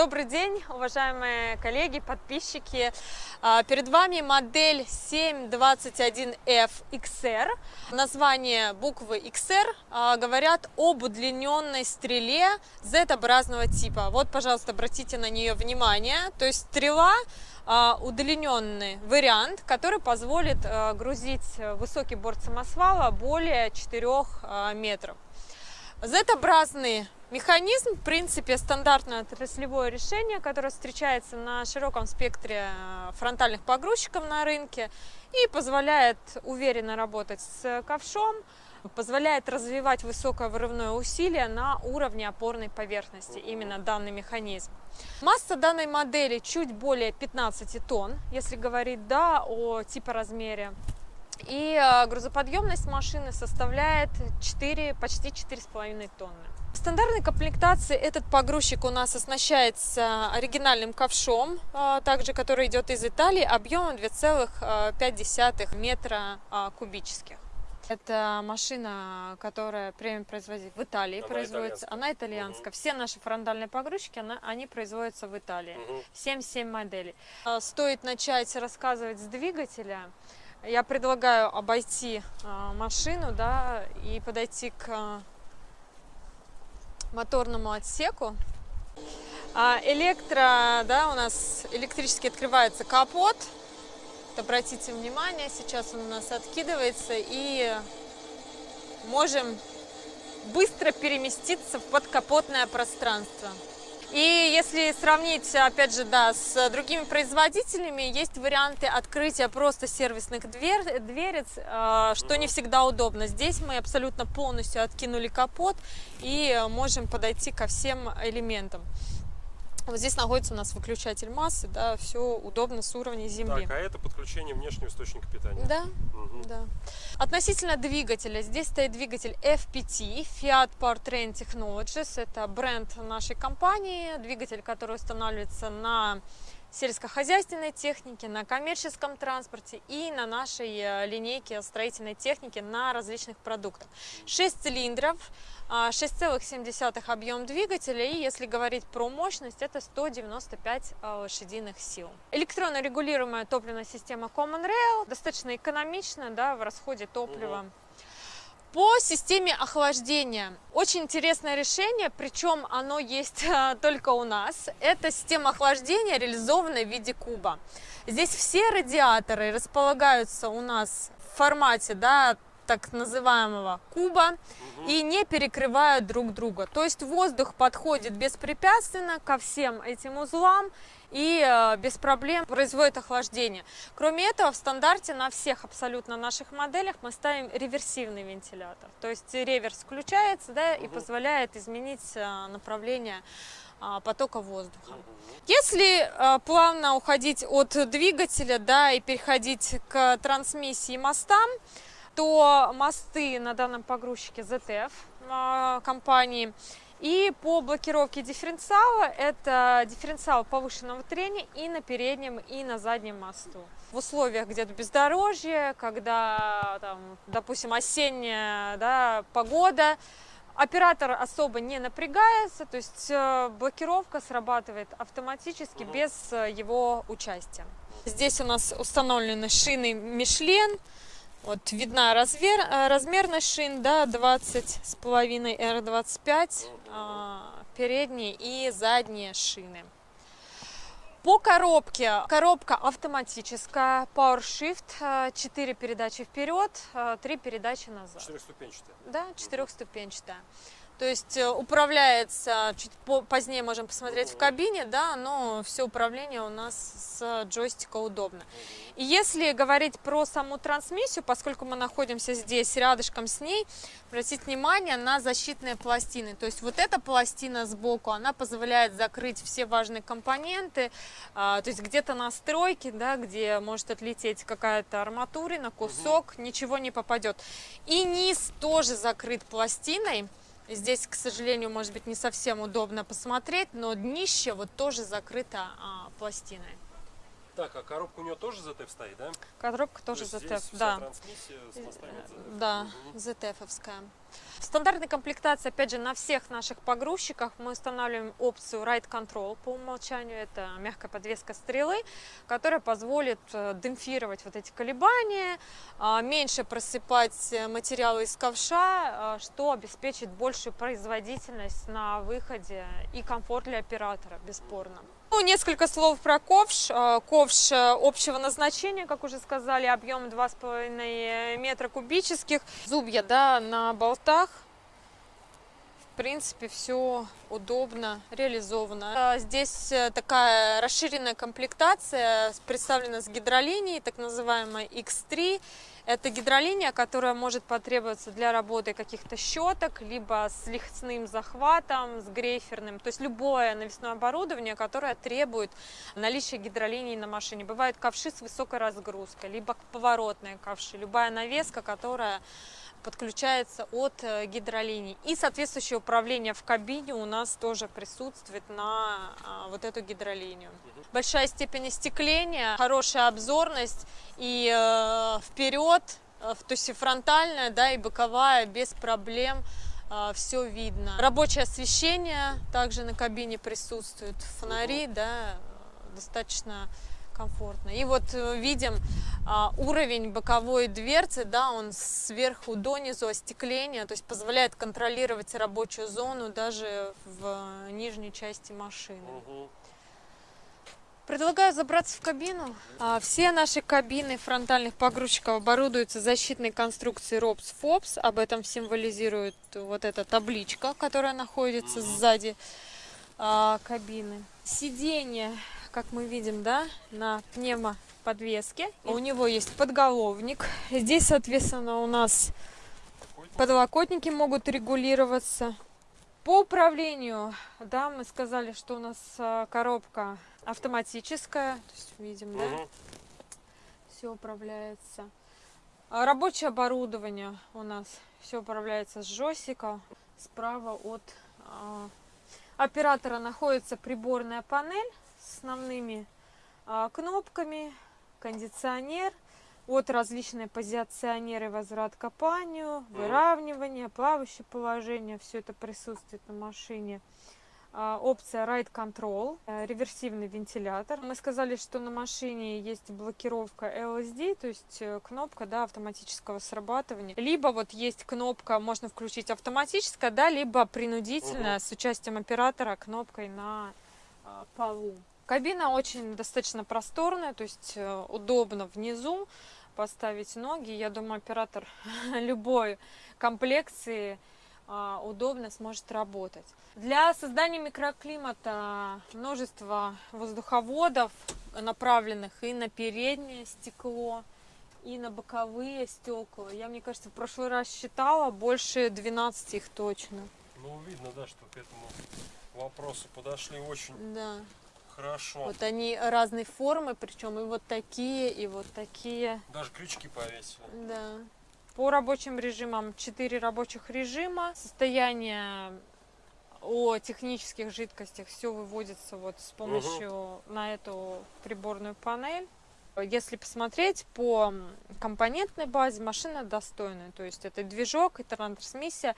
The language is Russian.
Добрый день, уважаемые коллеги, подписчики. А, перед вами модель 721F XR. Название буквы XR а, говорят об удлиненной стреле Z-образного типа. Вот, пожалуйста, обратите на нее внимание. То есть стрела а, удлиненный вариант, который позволит грузить высокий борт самосвала более 4 метров. Z-образный механизм, в принципе, стандартное отраслевое решение, которое встречается на широком спектре э, фронтальных погрузчиков на рынке и позволяет уверенно работать с ковшом, позволяет развивать высокое вырывное усилие на уровне опорной поверхности, именно данный механизм. Масса данной модели чуть более 15 тонн, если говорить да, о типоразмере. И э, грузоподъемность машины составляет 4, почти 4,5 тонны. В стандартной комплектации этот погрузчик у нас оснащается оригинальным ковшом, э, также который идет из Италии, объемом 2,5 метра э, кубических. Это машина, которая премиум производит в Италии, она производится. Итальянская. Она итальянская. Угу. Все наши фрондальные погрузчики, она, они производятся в Италии. Угу. 7-7 моделей. Стоит начать рассказывать с двигателя я предлагаю обойти а, машину, да, и подойти к а, моторному отсеку. А, электро, да, у нас электрически открывается капот. Вот обратите внимание, сейчас он у нас откидывается и можем быстро переместиться в подкапотное пространство. И если сравнить, опять же, да, с другими производителями, есть варианты открытия просто сервисных дверь, дверец, э, что не всегда удобно. Здесь мы абсолютно полностью откинули капот и можем подойти ко всем элементам. Вот здесь находится у нас выключатель массы, да, все удобно с уровня земли. Так, а это подключение внешнего источника питания? Да, угу. да. Относительно двигателя, здесь стоит двигатель FPT, Fiat Powertrain Technologies, это бренд нашей компании, двигатель, который устанавливается на сельскохозяйственной технике, на коммерческом транспорте и на нашей э, линейке строительной техники на различных продуктах. 6 цилиндров, 6,7 а, объем двигателя и если говорить про мощность, это 195 а, лошадиных сил. Электронно регулируемая топливная система Common Rail, достаточно экономичная да, в расходе топлива. По системе охлаждения. Очень интересное решение, причем оно есть а, только у нас. Это система охлаждения, реализованная в виде куба. Здесь все радиаторы располагаются у нас в формате да, так называемого куба угу. и не перекрывают друг друга. То есть воздух подходит беспрепятственно ко всем этим узлам и э, без проблем производит охлаждение. Кроме этого, в стандарте на всех абсолютно наших моделях мы ставим реверсивный вентилятор. То есть реверс включается да, угу. и позволяет изменить э, направление а, потока воздуха. Если э, плавно уходить от двигателя да, и переходить к трансмиссии мостам, то мосты на данном погрузчике ZF компании. И по блокировке дифференциала, это дифференциал повышенного трения и на переднем, и на заднем мосту. В условиях где-то бездорожья, когда, там, допустим, осенняя да, погода, оператор особо не напрягается, то есть э, блокировка срабатывает автоматически без э, его участия. Здесь у нас установлены шины Michelin, вот видна размер, э, размерность шин, да, 20 с половиной R25, а, передние и задние шины. По коробке, коробка автоматическая, PowerShift, 4 передачи вперед, 3 передачи назад. Четырехступенчатая? Да, четырехступенчатая. То есть э, управляется, чуть позднее можем посмотреть в кабине, да, но все управление у нас с джойстика удобно. И если говорить про саму трансмиссию, поскольку мы находимся здесь рядышком с ней, обратите внимание на защитные пластины. То есть вот эта пластина сбоку, она позволяет закрыть все важные компоненты, а, то есть где-то настройки, да, где может отлететь какая-то арматурина, кусок, ничего не попадет. И низ тоже закрыт пластиной. Здесь, к сожалению, может быть не совсем удобно посмотреть, но днище вот тоже закрыто а, пластиной. Так, а коробка у нее тоже ZF стоит, да? Коробка тоже То ZF, да. Трансмиссия с Да. ZF-овская. В стандартной комплектации, опять же, на всех наших погрузчиках мы устанавливаем опцию Ride Control по умолчанию. Это мягкая подвеска стрелы, которая позволит э, демпфировать вот эти колебания, а, меньше просыпать материалы из ковша, а, что обеспечит большую производительность на выходе и комфорт для оператора, бесспорно. Ну, несколько слов про ковш. А, Ковш э, общего назначения, как уже сказали, объем 2,5 метра кубических. Зубья да, на болтах. Принципе, все удобно реализовано. А, Здесь э, такая расширенная комплектация, представлена с гидролинией, так называемая X3. Это гидролиния, которая может потребоваться для работы каких-то щеток, либо с лихтным захватом, с грейферным. То есть любое навесное оборудование, которое требует наличия гидролинии на машине. Бывают ковши с высокой разгрузкой, либо поворотные ковши. Любая навеска, которая подключается от э, гидролиний. И соответствующее управление в кабине у нас тоже присутствует на а, вот эту гидролинию. Большая степень остекления, хорошая обзорность и э, вперед, э, то есть и фронтальная, да, и боковая без проблем все видно. Рабочее освещение также на кабине присутствует, фонари, да, достаточно комфортно. И вот э, видим а, уровень боковой дверцы, да, он сверху донизу остекления, то есть позволяет контролировать рабочую зону даже в нижней части машины. Предлагаю забраться в кабину. А, Все наши кабины фронтальных погрузчиков оборудуются защитной конструкцией ROPS FOPS. Об этом символизирует вот эта табличка, которая находится сзади а, кабины. Сиденье как мы видим, да, на пневмоподвеске. У него есть подголовник. Здесь, соответственно, у нас подлокотники могут регулироваться. По управлению, да, мы сказали, что у нас а, коробка автоматическая. То есть, видим, да, все управляется. А рабочее оборудование у нас все управляется с джойстика. Справа от а, оператора находится приборная панель с основными а, кнопками, кондиционер, от различные позиционеры, возврат к копанию, выравнивание, плавающее положение, все это присутствует на машине. А, опция Ride Control, э, реверсивный вентилятор. Мы сказали, что на машине есть блокировка LSD, то есть э, кнопка да, автоматического срабатывания. Либо вот есть кнопка, можно включить автоматическая, да, либо принудительная угу. с участием оператора кнопкой на а, полу. Кабина очень достаточно просторная, то есть э, удобно внизу поставить ноги. Я думаю, оператор любой комплекции удобно сможет работать. Для создания микроклимата множество воздуховодов, направленных и на переднее стекло, и на боковые стекла. Я, мне кажется, в прошлый раз считала больше 12 их точно. Ну, видно, да, что к этому вопросу подошли очень да. хорошо. Вот они разной формы, причем и вот такие, и вот такие. Даже крючки повесили. Да. По рабочим режимам 4 рабочих режима. Состояние о технических жидкостях все выводится вот с помощью угу. на эту приборную панель. Если посмотреть по компонентной базе, машина достойная. То есть это движок, это трансмиссия.